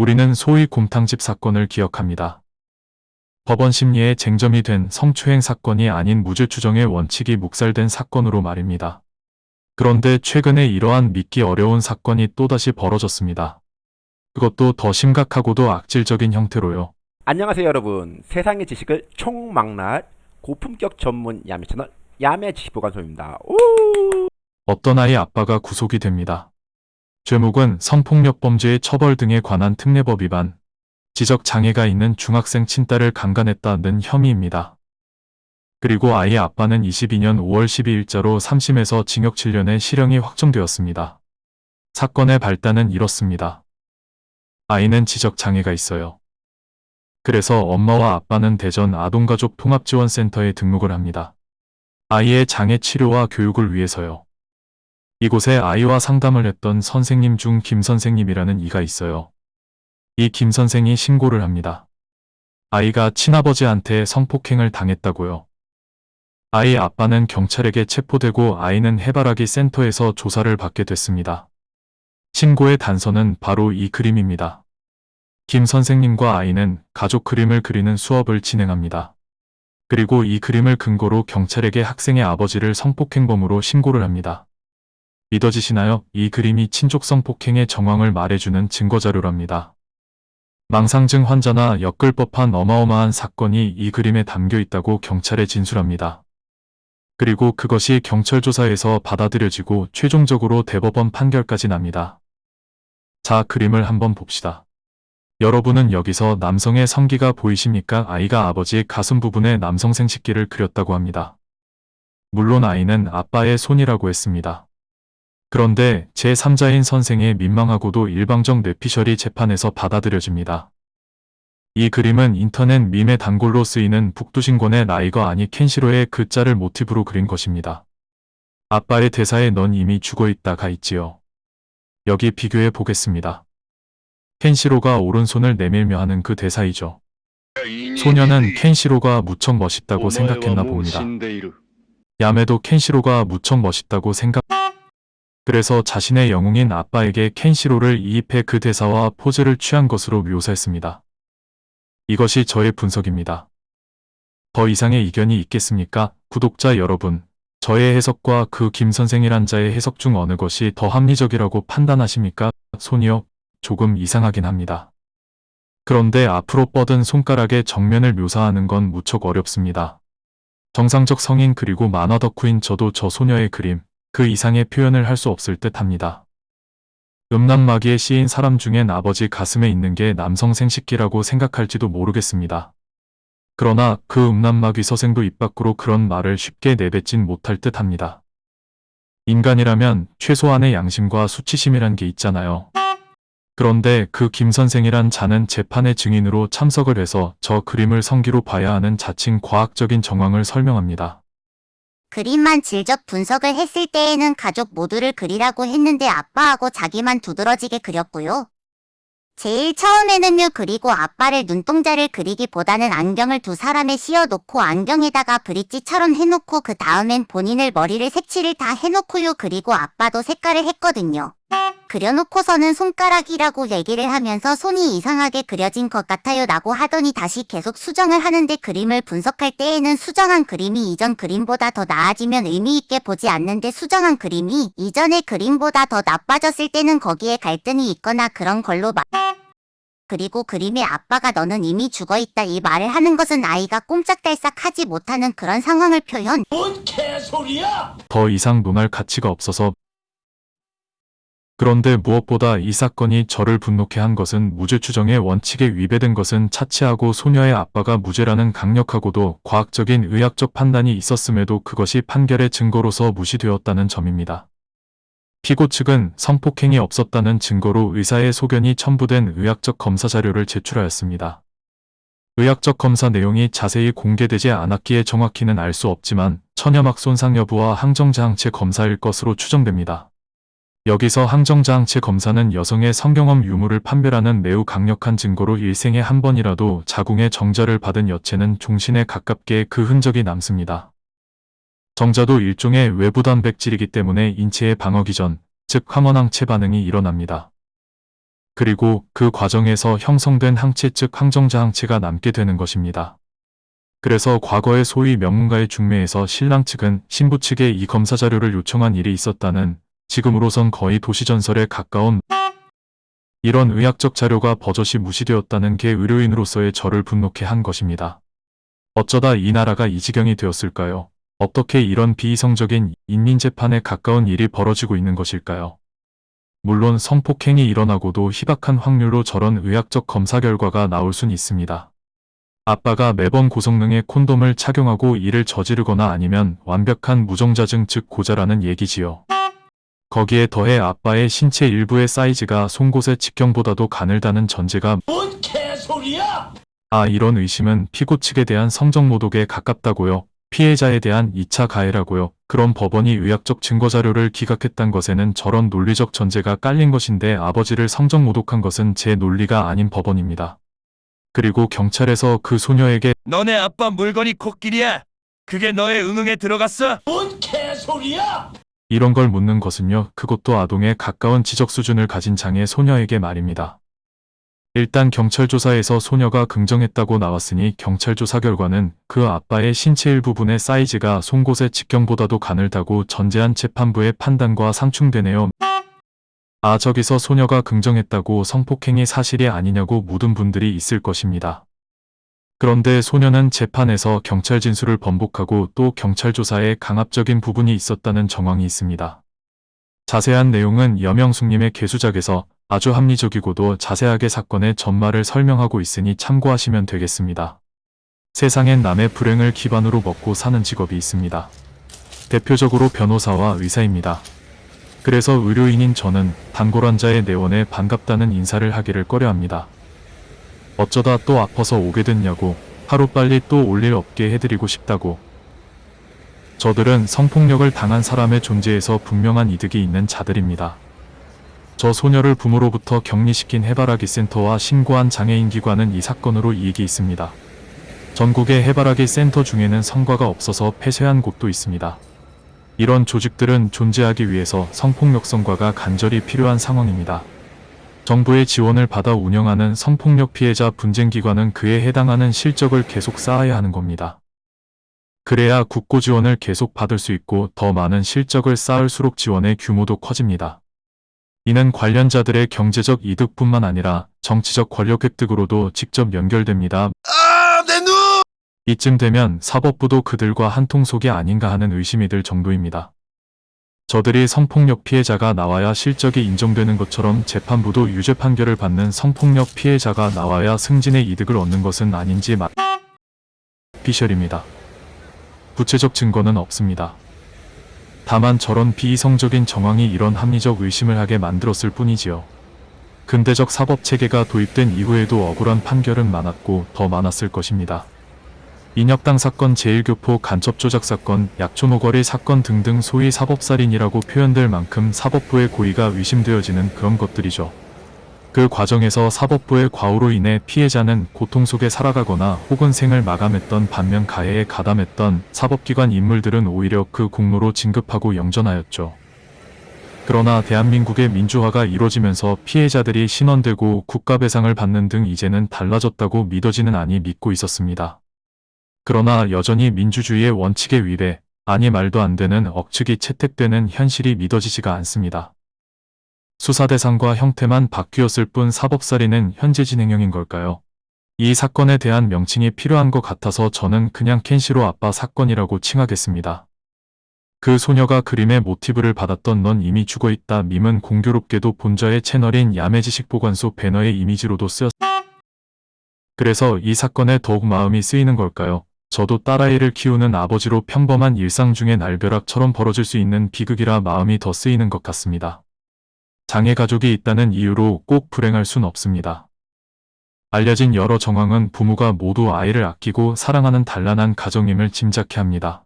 우리는 소위 곰탕집 사건을 기억합니다. 법원 심리에 쟁점이 된 성추행 사건이 아닌 무죄 추정의 원칙이 묵살된 사건으로 말입니다. 그런데 최근에 이러한 믿기 어려운 사건이 또다시 벌어졌습니다. 그것도 더 심각하고도 악질적인 형태로요. 안녕하세요 여러분 세상의 지식을 총망라할 고품격 전문 야매 채널 야매 지식보관소입니다 오! 어떤 아이 아빠가 구속이 됩니다. 죄목은 성폭력 범죄의 처벌 등에 관한 특례법 위반, 지적 장애가 있는 중학생 친딸을 강간했다는 혐의입니다. 그리고 아이의 아빠는 22년 5월 12일자로 3심에서 징역 7년의 실형이 확정되었습니다. 사건의 발단은 이렇습니다. 아이는 지적 장애가 있어요. 그래서 엄마와 아빠는 대전 아동가족 통합지원센터에 등록을 합니다. 아이의 장애 치료와 교육을 위해서요. 이곳에 아이와 상담을 했던 선생님 중 김 선생님이라는 이가 있어요. 이 김 선생이 신고를 합니다. 아이가 친아버지한테 성폭행을 당했다고요. 아이 아빠는 경찰에게 체포되고 아이는 해바라기 센터에서 조사를 받게 됐습니다. 신고의 단서는 바로 이 그림입니다. 김 선생님과 아이는 가족 그림을 그리는 수업을 진행합니다. 그리고 이 그림을 근거로 경찰에게 학생의 아버지를 성폭행범으로 신고를 합니다. 믿어지시나요? 이 그림이 친족성 폭행의 정황을 말해주는 증거자료랍니다. 망상증 환자나 엮을 법한 어마어마한 사건이 이 그림에 담겨 있다고 경찰에 진술합니다. 그리고 그것이 경찰 조사에서 받아들여지고 최종적으로 대법원 판결까지 납니다. 자, 그림을 한번 봅시다. 여러분은 여기서 남성의 성기가 보이십니까? 아이가 아버지 가슴 부분에 남성 생식기를 그렸다고 합니다. 물론 아이는 아빠의 손이라고 했습니다. 그런데 제3자인 선생의 민망하고도 일방적 뇌피셜이 재판에서 받아들여집니다. 이 그림은 인터넷 밈의 단골로 쓰이는 북두신권의 라이거 아니 켄시로의 글자를 모티브로 그린 것입니다. 아빠의 대사에 넌 이미 죽어있다가 있지요. 여기 비교해 보겠습니다. 켄시로가 오른손을 내밀며 하는 그 대사이죠. 소녀는 켄시로가 무척 멋있다고 생각했나 봅니다. 야매도 켄시로가 무척 멋있다고 생각 그래서 자신의 영웅인 아빠에게 켄시로를 이입해 그 대사와 포즈를 취한 것으로 묘사했습니다. 이것이 저의 분석입니다. 더 이상의 이견이 있겠습니까? 구독자 여러분, 저의 해석과 그 김선생이란 자의 해석 중 어느 것이 더 합리적이라고 판단하십니까? 손이요? 조금 이상하긴 합니다. 그런데 앞으로 뻗은 손가락의 정면을 묘사하는 건 무척 어렵습니다. 정상적 성인 그리고 만화 덕후인 저도 저 소녀의 그림, 그 이상의 표현을 할 수 없을 듯 합니다. 음란마귀에 씌인 사람 중엔 아버지 가슴에 있는 게 남성 생식기라고 생각할지도 모르겠습니다. 그러나 그 음란마귀 서생도 입 밖으로 그런 말을 쉽게 내뱉진 못할 듯 합니다. 인간이라면 최소한의 양심과 수치심이란 게 있잖아요. 그런데 그 김선생이란 자는 재판의 증인으로 참석을 해서 저 그림을 성기로 봐야 하는 자칭 과학적인 정황을 설명합니다. 그림만 질적 분석을 했을 때에는 가족 모두를 그리라고 했는데 아빠하고 자기만 두드러지게 그렸고요. 제일 처음에는요 그리고 아빠를 눈동자를 그리기보다는 안경을 두 사람에 씌워놓고 안경에다가 브릿지처럼 해놓고 그 다음엔 본인을 머리를 색칠을 다 해놓고요 그리고 아빠도 색깔을 했거든요. 그려놓고서는 손가락이라고 얘기를 하면서 손이 이상하게 그려진 것 같아요 라고 하더니 다시 계속 수정을 하는데 그림을 분석할 때에는 수정한 그림이 이전 그림보다 더 나아지면 의미있게 보지 않는데 수정한 그림이 이전의 그림보다 더 나빠졌을 때는 거기에 갈등이 있거나 그런 걸로 말 그리고 그림의 아빠가 너는 이미 죽어있다 이 말을 하는 것은 아이가 꼼짝달싹 하지 못하는 그런 상황을 표현 뭔 개소리야! 더 이상 논할 가치가 없어서 그런데 무엇보다 이 사건이 저를 분노케 한 것은 무죄 추정의 원칙에 위배된 것은 차치하고 소녀의 아빠가 무죄라는 강력하고도 과학적인 의학적 판단이 있었음에도 그것이 판결의 증거로서 무시되었다는 점입니다. 피고 측은 성폭행이 없었다는 증거로 의사의 소견이 첨부된 의학적 검사 자료를 제출하였습니다. 의학적 검사 내용이 자세히 공개되지 않았기에 정확히는 알 수 없지만 천여막 손상 여부와 항정자항체 검사일 것으로 추정됩니다. 여기서 항정자항체 검사는 여성의 성경험 유무를 판별하는 매우 강력한 증거로 일생에 한 번이라도 자궁의 정자를 받은 여체는 종신에 가깝게 그 흔적이 남습니다. 정자도 일종의 외부 단백질이기 때문에 인체의 방어기 전, 즉 항원항체 반응이 일어납니다. 그리고 그 과정에서 형성된 항체 즉 항정자 항체가 남게 되는 것입니다. 그래서 과거에 소위 명문가의 중매에서 신랑 측은 신부 측에 이 검사 자료를 요청한 일이 있었다는 지금으로선 거의 도시전설에 가까운 이런 의학적 자료가 버젓이 무시되었다는 게 의료인으로서의 저를 분노케 한 것입니다. 어쩌다 이 나라가 이 지경이 되었을까요? 어떻게 이런 비이성적인 인민재판에 가까운 일이 벌어지고 있는 것일까요? 물론 성폭행이 일어나고도 희박한 확률로 저런 의학적 검사 결과가 나올 순 있습니다. 아빠가 매번 고성능의 콘돔을 착용하고 이를 저지르거나 아니면 완벽한 무정자증 즉 고자라는 얘기지요. 거기에 더해 아빠의 신체 일부의 사이즈가 송곳의 직경보다도 가늘다는 전제가 뭔 개소리야? 아 이런 의심은 피고 측에 대한 성적 모독에 가깝다고요. 피해자에 대한 2차 가해라고요. 그럼 법원이 의학적 증거 자료를 기각했단 것에는 저런 논리적 전제가 깔린 것인데 아버지를 성적 모독한 것은 제 논리가 아닌 법원입니다. 그리고 경찰에서 그 소녀에게 너네 아빠 물건이 코끼리야. 그게 너의 응응에 들어갔어? 뭔 개소리야? 이런 걸 묻는 것은요. 그것도 아동에 가까운 지적 수준을 가진 장애 소녀에게 말입니다. 일단 경찰 조사에서 소녀가 긍정했다고 나왔으니 경찰 조사 결과는 그 아빠의 신체 일부분의 사이즈가 송곳의 직경보다도 가늘다고 전제한 재판부의 판단과 상충되네요. 아 저기서 소녀가 긍정했다고 성폭행이 사실이 아니냐고 묻은 분들이 있을 것입니다. 그런데 소녀는 재판에서 경찰 진술을 번복하고 또 경찰 조사에 강압적인 부분이 있었다는 정황이 있습니다. 자세한 내용은 여명숙님의 개수작에서 아주 합리적이고도 자세하게 사건의 전말을 설명하고 있으니 참고하시면 되겠습니다. 세상엔 남의 불행을 기반으로 먹고 사는 직업이 있습니다. 대표적으로 변호사와 의사입니다. 그래서 의료인인 저는 단골 환자의 내원에 반갑다는 인사를 하기를 꺼려합니다. 어쩌다 또 아파서 오게 됐냐고 하루빨리 또 올 일 없게 해드리고 싶다고 저들은 성폭력을 당한 사람의 존재에서 분명한 이득이 있는 자들입니다. 저 소녀를 부모로부터 격리시킨 해바라기 센터와 신고한 장애인 기관은 이 사건으로 이익이 있습니다. 전국의 해바라기 센터 중에는 성과가 없어서 폐쇄한 곳도 있습니다. 이런 조직들은 존재하기 위해서 성폭력 성과가 간절히 필요한 상황입니다. 정부의 지원을 받아 운영하는 성폭력 피해자 분쟁기관은 그에 해당하는 실적을 계속 쌓아야 하는 겁니다. 그래야 국고 지원을 계속 받을 수 있고 더 많은 실적을 쌓을수록 지원의 규모도 커집니다. 이는 관련자들의 경제적 이득뿐만 아니라 정치적 권력 획득으로도 직접 연결됩니다. 아, 내 눈! 이쯤 되면 사법부도 그들과 한통속이 아닌가 하는 의심이 들 정도입니다. 저들이 성폭력 피해자가 나와야 실적이 인정되는 것처럼 재판부도 유죄 판결을 받는 성폭력 피해자가 나와야 승진의 이득을 얻는 것은 아닌지 마... 피셜입니다. 구체적 증거는 없습니다. 다만 저런 비이성적인 정황이 이런 합리적 의심을 하게 만들었을 뿐이지요. 근대적 사법 체계가 도입된 이후에도 억울한 판결은 많았고 더 많았을 것입니다. 인혁당 사건, 제1교포 간첩 조작 사건, 약촌 오거리 사건 등등 소위 사법살인이라고 표현될 만큼 사법부의 고의가 의심되어지는 그런 것들이죠. 그 과정에서 사법부의 과오로 인해 피해자는 고통 속에 살아가거나 혹은 생을 마감했던 반면 가해에 가담했던 사법기관 인물들은 오히려 그 공로로 진급하고 영전하였죠. 그러나 대한민국의 민주화가 이루어지면서 피해자들이 신원되고 국가배상을 받는 등 이제는 달라졌다고 믿어지는 아니 믿고 있었습니다. 그러나 여전히 민주주의의 원칙에 위배, 아니 말도 안 되는 억측이 채택되는 현실이 믿어지지가 않습니다. 수사 대상과 형태만 바뀌었을 뿐 사법살인은 현재 진행형인 걸까요? 이 사건에 대한 명칭이 필요한 것 같아서 저는 그냥 켄시로 아빠 사건이라고 칭하겠습니다. 그 소녀가 그림의 모티브를 받았던 넌 이미 죽어있다 밈은 공교롭게도 본자의 채널인 야매지식보관소 배너의 이미지로도 쓰였... 그래서 이 사건에 더욱 마음이 쓰이는 걸까요? 저도 딸아이를 키우는 아버지로 평범한 일상 중에 날벼락처럼 벌어질 수 있는 비극이라 마음이 더 쓰이는 것 같습니다. 장애 가족이 있다는 이유로 꼭 불행할 순 없습니다. 알려진 여러 정황은 부모가 모두 아이를 아끼고 사랑하는 단란한 가정임을 짐작케 합니다.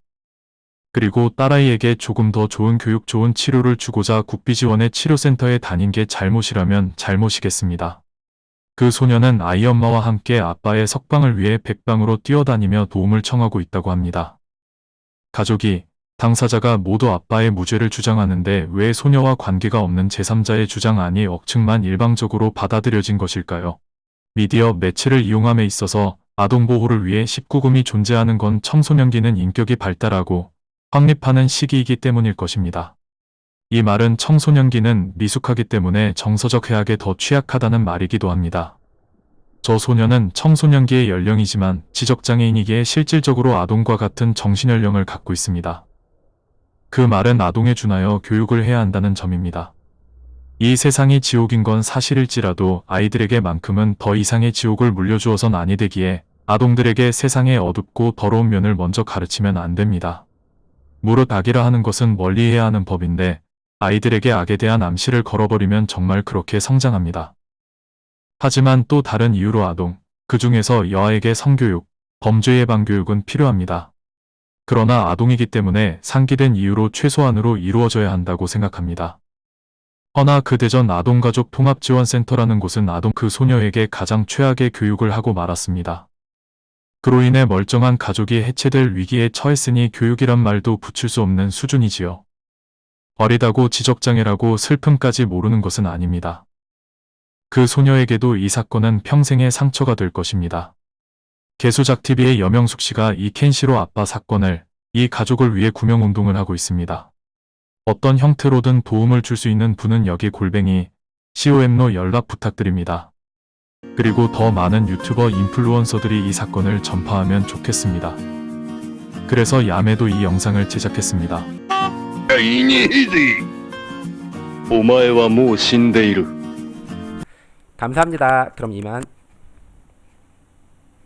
그리고 딸아이에게 조금 더 좋은 교육 좋은 치료를 주고자 국비지원의 치료센터에 다닌 게 잘못이라면 잘못이겠습니다. 그 소녀는 아이 엄마와 함께 아빠의 석방을 위해 백방으로 뛰어다니며 도움을 청하고 있다고 합니다. 가족이 당사자가 모두 아빠의 무죄를 주장하는데 왜 소녀와 관계가 없는 제3자의 주장안이 억측만 일방적으로 받아들여진 것일까요? 미디어 매체를 이용함에 있어서 아동 보호를 위해 19금이 존재하는 건 청소년기는 인격이 발달하고 확립하는 시기이기 때문일 것입니다. 이 말은 청소년기는 미숙하기 때문에 정서적 해악에 더 취약하다는 말이기도 합니다. 저 소녀는 청소년기의 연령이지만 지적장애인이기에 실질적으로 아동과 같은 정신연령을 갖고 있습니다. 그 말은 아동에 준하여 교육을 해야 한다는 점입니다. 이 세상이 지옥인 건 사실일지라도 아이들에게만큼은 더 이상의 지옥을 물려주어선 아니 되기에 아동들에게 세상의 어둡고 더러운 면을 먼저 가르치면 안 됩니다. 무릇 악이라 하는 것은 멀리 해야 하는 법인데 아이들에게 악에 대한 암시를 걸어버리면 정말 그렇게 성장합니다. 하지만 또 다른 이유로 아동, 그 중에서 여아에게 성교육, 범죄 예방 교육은 필요합니다. 그러나 아동이기 때문에 상기된 이유로 최소한으로 이루어져야 한다고 생각합니다. 허나 그 대전 아동가족 통합지원센터라는 곳은 아동 그 소녀에게 가장 최악의 교육을 하고 말았습니다. 그로 인해 멀쩡한 가족이 해체될 위기에 처했으니 교육이란 말도 붙일 수 없는 수준이지요. 어리다고 지적장애라고 슬픔까지 모르는 것은 아닙니다. 그 소녀에게도 이 사건은 평생의 상처가 될 것입니다. 개수작TV의 여명숙 씨가 이 켄시로 아빠 사건을 이 가족을 위해 구명운동을 하고 있습니다. 어떤 형태로든 도움을 줄 수 있는 분은 여기 골뱅이 COM로 연락 부탁드립니다. 그리고 더 많은 유튜버 인플루언서들이 이 사건을 전파하면 좋겠습니다. 그래서 야매도 이 영상을 제작했습니다. 오마에와 모 신데이루 감사합니다. 그럼 이만.